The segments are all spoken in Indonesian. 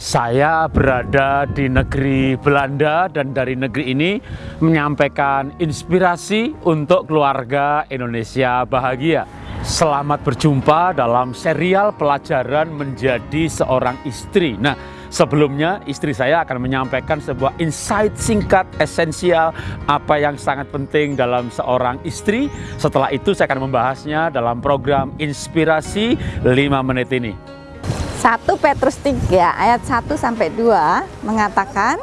Saya berada di negeri Belanda dan dari negeri ini menyampaikan inspirasi untuk keluarga Indonesia bahagia. Selamat berjumpa dalam serial pelajaran menjadi seorang istri. Nah, sebelumnya istri saya akan menyampaikan sebuah insight singkat esensial apa yang sangat penting dalam seorang istri. Setelah itu saya akan membahasnya dalam program Inspirasi 5 menit ini. 1 Petrus 3 ayat 1 sampai 2 mengatakan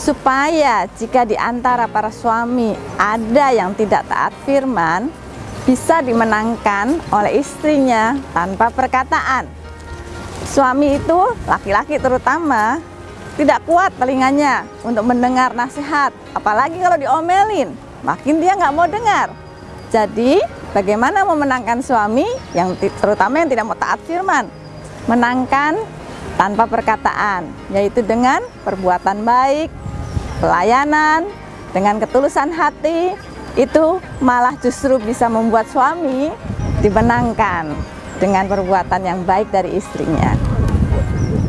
supaya jika di antara para suami ada yang tidak taat firman bisa dimenangkan oleh istrinya tanpa perkataan. Suami itu laki-laki terutama tidak kuat telinganya untuk mendengar nasihat, apalagi kalau diomelin, makin dia nggak mau dengar. Jadi, bagaimana memenangkan suami yang terutama yang tidak mau taat firman? Menangkan tanpa perkataan, yaitu dengan perbuatan baik, pelayanan, dengan ketulusan hati, itu malah justru bisa membuat suami dimenangkan dengan perbuatan yang baik dari istrinya.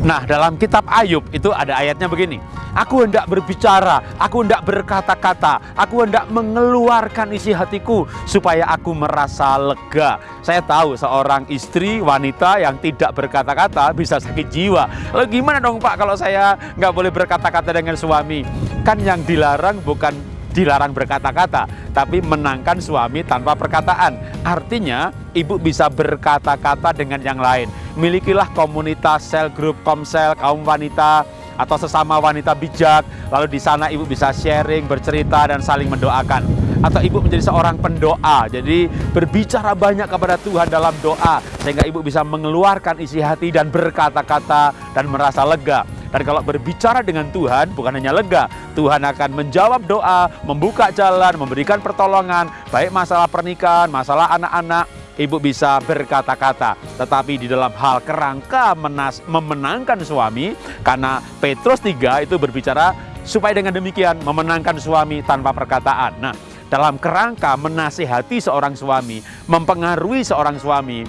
Nah, dalam kitab Ayub itu ada ayatnya begini. Aku hendak berbicara, aku hendak berkata-kata, aku hendak mengeluarkan isi hatiku supaya aku merasa lega. Saya tahu seorang istri wanita yang tidak berkata-kata bisa sakit jiwa. Lalu gimana dong Pak kalau saya nggak boleh berkata-kata dengan suami? Kan yang dilarang bukan dilarang berkata-kata, tapi menangkan suami tanpa perkataan. Artinya, ibu bisa berkata-kata dengan yang lain. Milikilah komunitas, sel grup, komsel, kaum wanita, atau sesama wanita bijak, lalu di sana ibu bisa sharing, bercerita dan saling mendoakan. Atau ibu menjadi seorang pendoa, jadi berbicara banyak kepada Tuhan dalam doa sehingga ibu bisa mengeluarkan isi hati dan berkata-kata dan merasa lega. Dan kalau berbicara dengan Tuhan bukan hanya lega, Tuhan akan menjawab doa, membuka jalan, memberikan pertolongan, baik masalah pernikahan, masalah anak-anak, ibu bisa berkata-kata. Tetapi di dalam hal kerangka menas, memenangkan suami, karena Petrus 3 itu berbicara supaya dengan demikian memenangkan suami tanpa perkataan. Nah, dalam kerangka menasihati seorang suami, mempengaruhi seorang suami,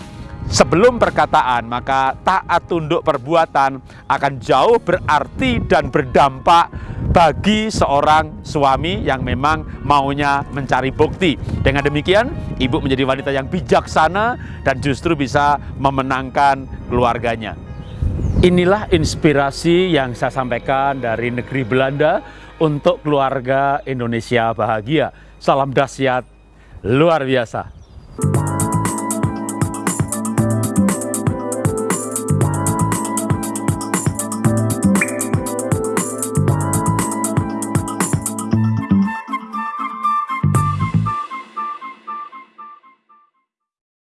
sebelum perkataan, maka taat tunduk perbuatan akan jauh berarti dan berdampak bagi seorang suami yang memang maunya mencari bukti. Dengan demikian, ibu menjadi wanita yang bijaksana dan justru bisa memenangkan keluarganya. Inilah inspirasi yang saya sampaikan dari negeri Belanda untuk keluarga Indonesia bahagia. Salam dahsyat luar biasa.